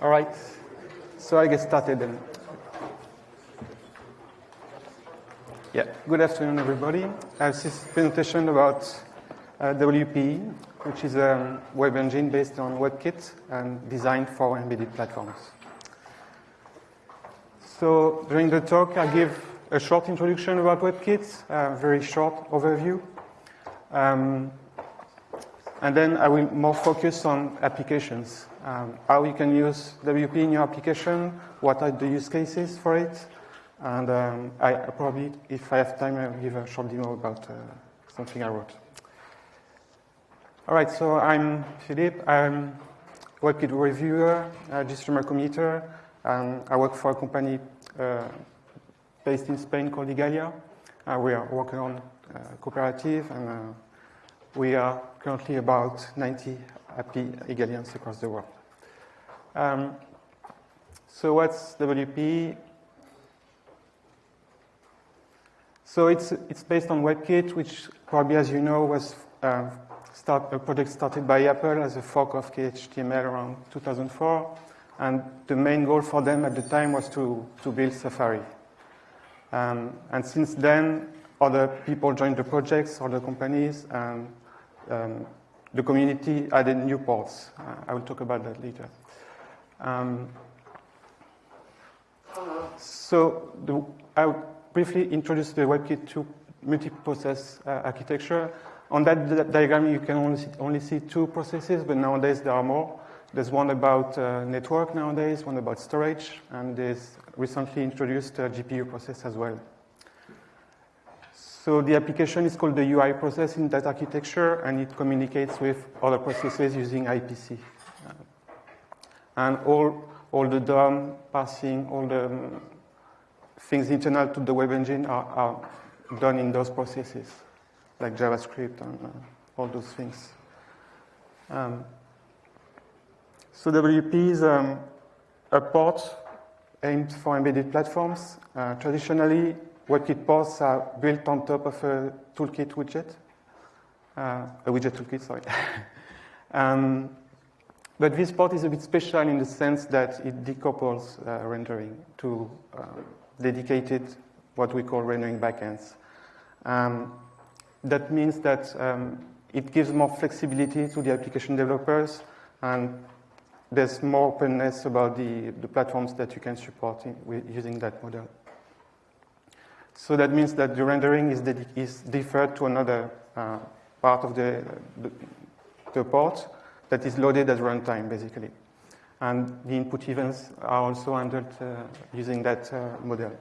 All right, so I get started then. Yeah, good afternoon, everybody. I have this presentation about uh, WPE, which is a web engine based on WebKit and designed for embedded platforms. So during the talk, I'll give a short introduction about WebKit, a very short overview. Um, and then I will more focus on applications, um, how you can use WP in your application, what are the use cases for it, and um, I probably, if I have time, I'll give a short demo about uh, something I wrote. All right, so I'm Philippe. I'm WebKit reviewer, a GStreamer committer, and I work for a company uh, based in Spain called Igalia. Uh, we are working on uh, cooperative and uh, we are currently about 90 happy Igalians across the world. Um, so what's WP? So it's, it's based on WebKit, which probably, as you know, was uh, start, a project started by Apple as a fork of KHTML around 2004. And the main goal for them at the time was to, to build Safari. Um, and since then, other people joined the projects, other companies, and um, the community added new ports. Uh, I will talk about that later. Um, so the, I'll briefly introduce the WebKit 2 multi-process uh, architecture. On that diagram, you can only see, only see, two processes, but nowadays there are more. There's one about uh, network nowadays, one about storage, and there's recently introduced a GPU process as well. So the application is called the UI process in that architecture, and it communicates with other processes using IPC. And all, all the DOM, parsing, all the um, things internal to the web engine are, are, done in those processes, like JavaScript and uh, all those things. Um, so WP is um, a port aimed for embedded platforms. Uh, traditionally, WebKit ports are built on top of a toolkit widget, uh, a widget toolkit, sorry. um, but this port is a bit special in the sense that it decouples uh, rendering to uh, dedicated, what we call rendering backends. Um, that means that um, it gives more flexibility to the application developers and there's more openness about the, the platforms that you can support in, using that model. So that means that the rendering is, is deferred to another uh, part of the, the, the, port that is loaded at runtime, basically. And the input events are also handled uh, using that uh, model.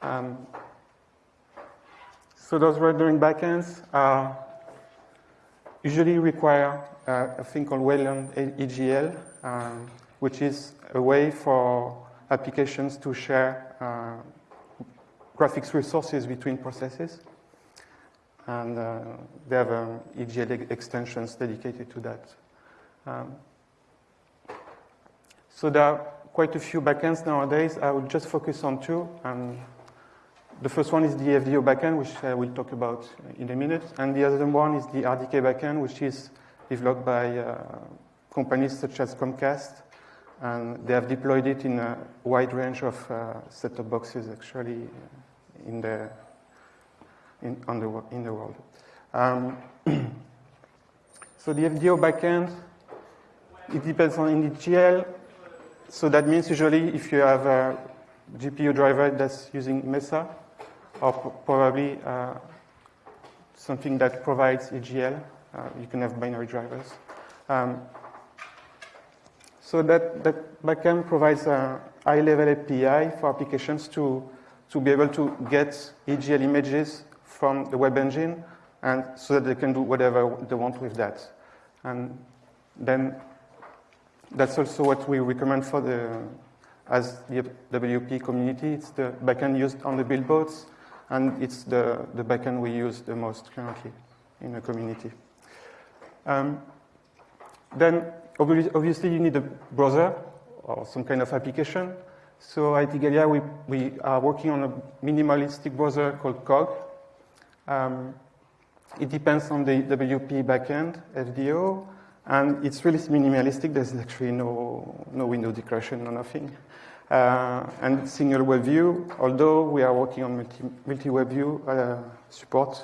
Um, so those rendering backends usually require uh, a thing called Wayland EGL, um, which is a way for applications to share uh, graphics resources between processes. And uh, they have um, EGL extensions dedicated to that. Um, so there are quite a few backends nowadays. I will just focus on two. And the first one is the FDO backend, which I will talk about in a minute. And the other one is the RDK backend, which is developed by uh, companies such as Comcast and they have deployed it in a wide range of uh, set-top boxes, actually, in the, in, on the, in the world. Um, so the FDO backend, it depends on IndyGL. So that means usually if you have a GPU driver that's using Mesa, or probably uh, something that provides EGL, uh, you can have binary drivers. Um, so that, that backend provides a high-level API for applications to, to be able to get EGL images from the web engine and so that they can do whatever they want with that. And then that's also what we recommend for the, as the WP community. It's the backend used on the billboards, and it's the, the backend we use the most currently in the community. Um, then obviously you need a browser or some kind of application. So at Igalia, we, we are working on a minimalistic browser called Cog. Um, it depends on the WP backend, FDO, And it's really minimalistic. There's actually no, no window decoration, no nothing. Uh, and single web view, although we are working on multi, multi web view uh, support.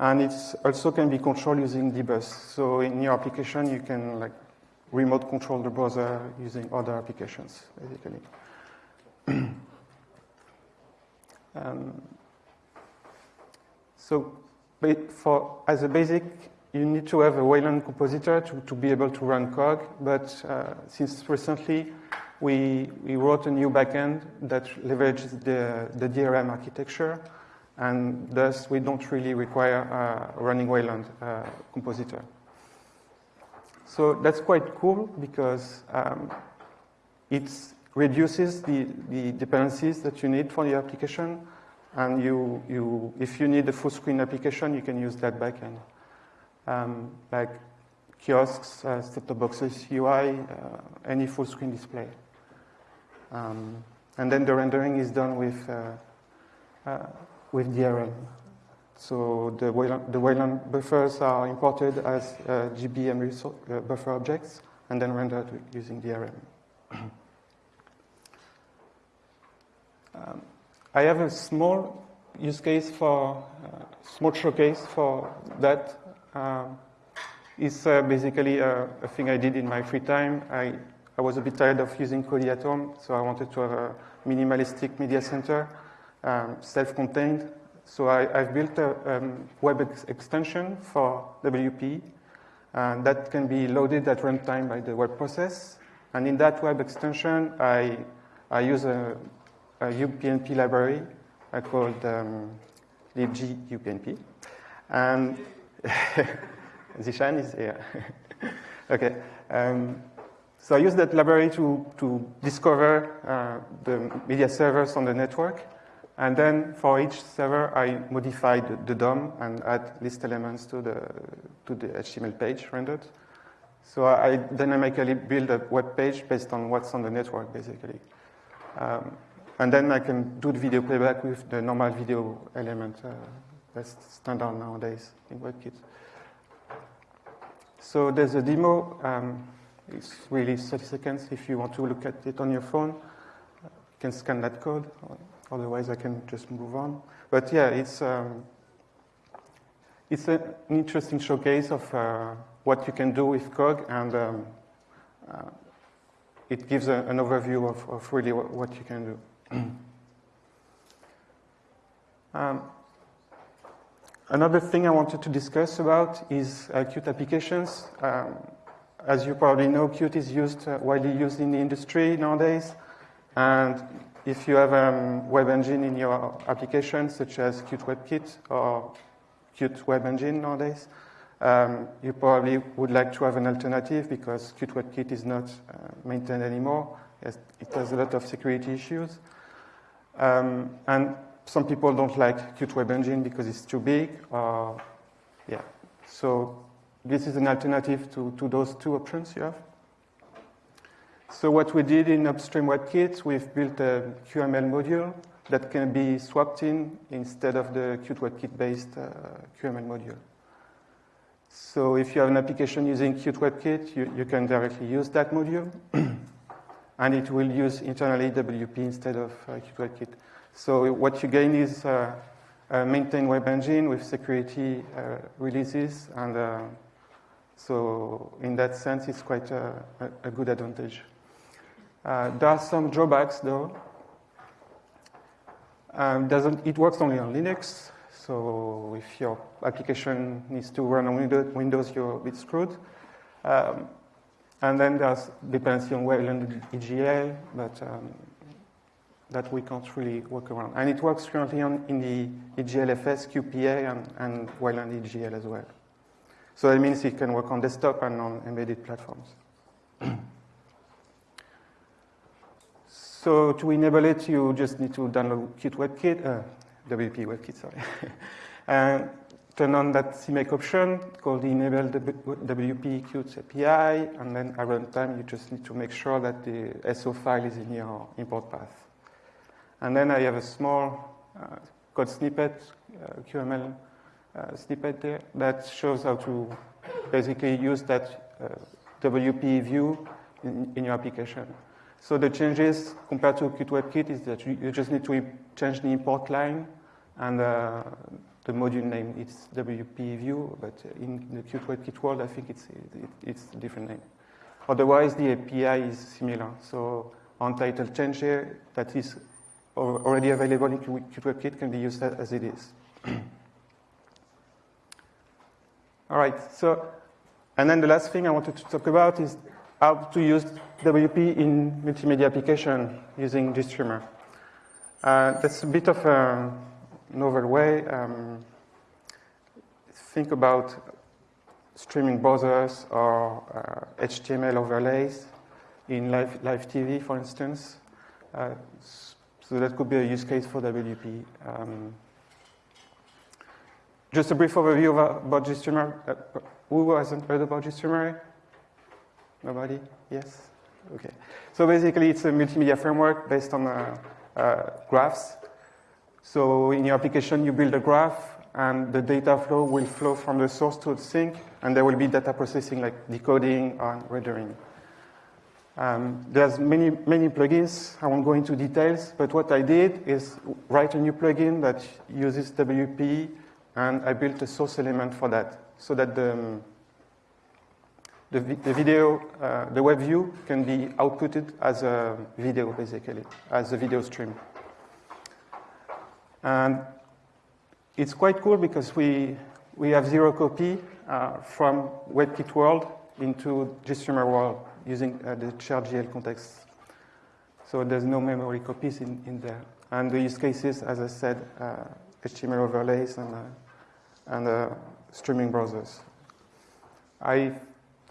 And it also can be controlled using dbus. So in your application, you can like remote control the browser using other applications, basically. um, so for, as a basic, you need to have a Wayland compositor to, to be able to run Cog, but uh, since recently, we, we wrote a new backend that leverages the, the DRM architecture, and thus we don't really require a running Wayland uh, compositor. So that's quite cool because um, it reduces the, the dependencies that you need for the application. And you, you, if you need a full screen application, you can use that backend. Um, like kiosks, uh, set-top boxes, UI, uh, any full screen display. Um, and then the rendering is done with, uh, uh with DRM. So the Wayland, the Wayland buffers are imported as uh, GBM uh, buffer objects and then rendered using DRM. um, I have a small use case for, uh, small showcase for that. Um, it's uh, basically a, a, thing I did in my free time. I, I was a bit tired of using Kodi at home, so I wanted to have a minimalistic media center, um, self-contained, so I, have built a um, web ex extension for WP and that can be loaded at runtime by the web process. And in that web extension, I, I use a, a UPnP library I called um, libg UPnP. And Zeeshan is here. okay. Um, so I use that library to, to discover uh, the media servers on the network and then for each server, I modify the, the DOM and add list elements to the, to the HTML page rendered. So I dynamically build a web page based on what's on the network, basically. Um, and then I can do the video playback with the normal video element uh, that's standard nowadays in WebKit. So there's a demo. Um, it's really 30 seconds. If you want to look at it on your phone, you can scan that code. Otherwise, I can just move on. But yeah, it's, um, it's an interesting showcase of uh, what you can do with Cog, and um, uh, it gives a, an overview of, of really what, what, you can do. um, another thing I wanted to discuss about is uh, Qt applications. Um, as you probably know, Qt is used, uh, widely used in the industry nowadays, and if you have a um, web engine in your application, such as Qt WebKit or Qt Web Engine nowadays, um, you probably would like to have an alternative because Qt WebKit is not uh, maintained anymore. It has a lot of security issues. Um, and some people don't like Qt Web Engine because it's too big. Or, yeah. So this is an alternative to, to those two options you have. So what we did in Upstream WebKit, we've built a QML module that can be swapped in instead of the Qt WebKit-based uh, QML module. So if you have an application using Qt WebKit, you, you can directly use that module, and it will use internally WP instead of uh, Qt WebKit. So what you gain is uh, a maintained web engine with security uh, releases, and uh, so in that sense, it's quite a, a, a good advantage. Uh, there are some drawbacks though. Um, doesn't, it works only on Linux, so if your application needs to run on Windows, you're a bit screwed. Um, and then there's dependency on Wayland EGL, but um, that we can't really work around. And it works currently on, in the EGLFS, QPA, and, and Wayland EGL as well. So that means it can work on desktop and on embedded platforms. So to enable it, you just need to download Qt WebKit, uh, WP WebKit, sorry. and turn on that CMake option called enable WP Qt API, and then at runtime, you just need to make sure that the SO file is in your import path. And then I have a small uh, code snippet, uh, QML uh, snippet there, that shows how to basically use that uh, WP view in, in, your application. So the changes compared to Qt WebKit is that you, just need to change the import line and uh, the module name is WP view, but in the Qt WebKit world, I think it's, it, it's a different name. Otherwise, the API is similar. So untitled change here that is already available in Qt WebKit can be used as it is. All right, so, and then the last thing I wanted to talk about is how to use WP in multimedia application using GStreamer. Uh, that's a bit of a novel way. Um, think about streaming browsers or uh, HTML overlays in live, live TV, for instance. Uh, so that could be a use case for WP. Um, just a brief overview about GStreamer. Uh, who hasn't heard about GStreamer? Nobody? Yes? Okay. So basically, it's a multimedia framework based on uh, uh, graphs. So in your application, you build a graph, and the data flow will flow from the source to the sink, and there will be data processing like decoding and rendering. Um, there's many, many plugins. I won't go into details, but what I did is write a new plugin that uses WP, and I built a source element for that, so that the, um, the, the, video, uh, the web view can be outputted as a video, basically, as a video stream. And it's quite cool because we, we have zero copy uh, from WebKit world into GStreamer world using uh, the shared GL context. So there's no memory copies in, in there. And the use cases, as I said, uh, HTML overlays and, uh, and uh, streaming browsers. I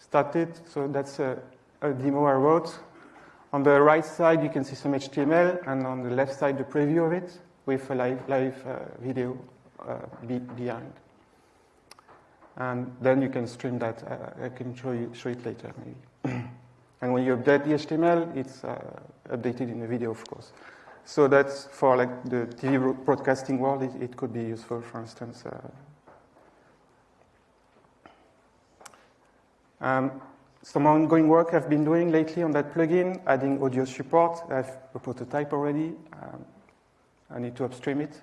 started, so that's a, a demo I wrote. On the right side, you can see some HTML, and on the left side, the preview of it with a live, live uh, video uh, be behind. And then you can stream that. Uh, I can show, you, show it later, maybe. and when you update the HTML, it's uh, updated in the video, of course. So that's for like the TV broadcasting world, it, it could be useful, for instance. Um, some ongoing work I've been doing lately on that plugin, adding audio support. I have a prototype already. Um, I need to upstream it.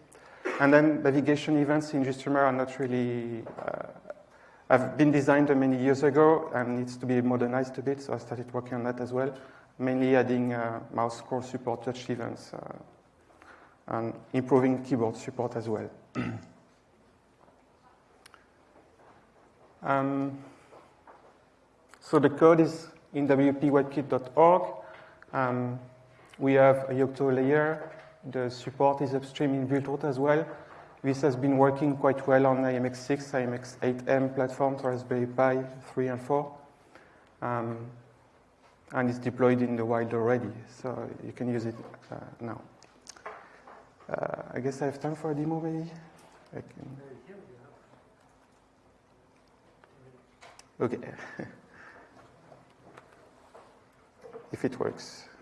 And then navigation events in GStreamer are not really, uh, have been designed many years ago and needs to be modernized a bit, so I started working on that as well, mainly adding uh, mouse scroll support, touch events, uh, and improving keyboard support as well. um, so the code is in wpwebkit.org. Um, we have a Yocto layer the support is upstream in Buildroot as well. This has been working quite well on IMX6, IMX8M platforms, Raspberry Pi 3 and 4. Um, and it's deployed in the wild already, so you can use it uh, now. Uh, I guess I have time for a demo, maybe? Okay. if it works.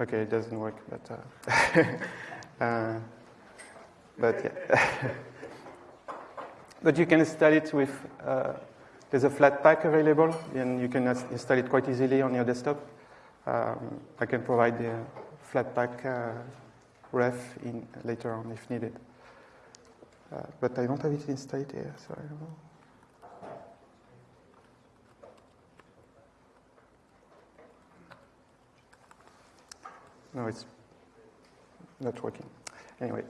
Okay, it doesn't work, but uh, uh, but yeah. but you can install it with. Uh, there's a Flatpak available, and you can install it quite easily on your desktop. Um, I can provide the Flatpak uh, ref in later on if needed. Uh, but I don't have it installed here, so I don't know. No, it's not working. Anyway,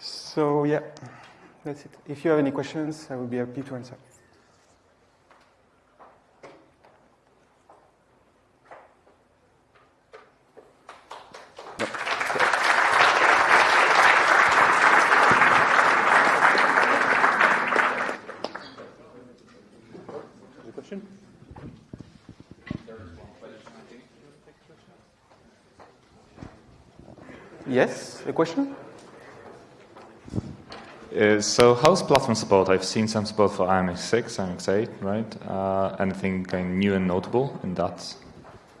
so yeah, that's it. If you have any questions, I will be happy to answer. Yes, a question? Uh, so how's platform support? I've seen some support for IMX6, IMX8, right? Uh, anything kind of new and notable in that?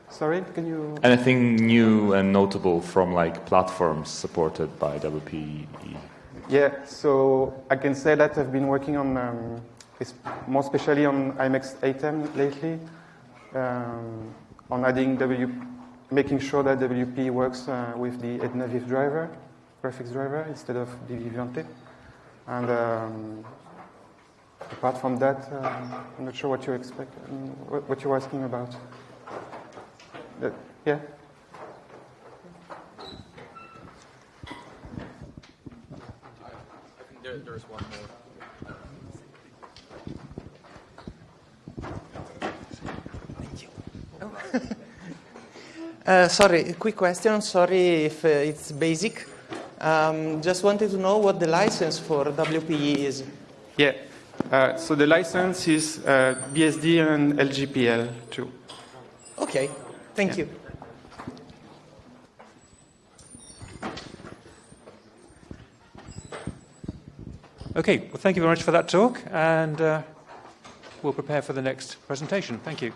Sorry, can you? Anything new and notable from like platforms supported by WPE? Yeah, so I can say that I've been working on, um, more especially on IMX 8M lately, um, on adding W, making sure that WP works uh, with the Etnaviv driver, graphics driver, instead of the Vivante. And um, apart from that, um, I'm not sure what you expect, um, what, what you're asking about. Uh, yeah. There, there's one more. Uh, sorry, quick question. Sorry if uh, it's basic. Um, just wanted to know what the license for WPE is. Yeah. Uh, so the license is uh, BSD and LGPL too. Okay, thank you. Okay, well, thank you very much for that talk, and uh, we'll prepare for the next presentation. Thank you.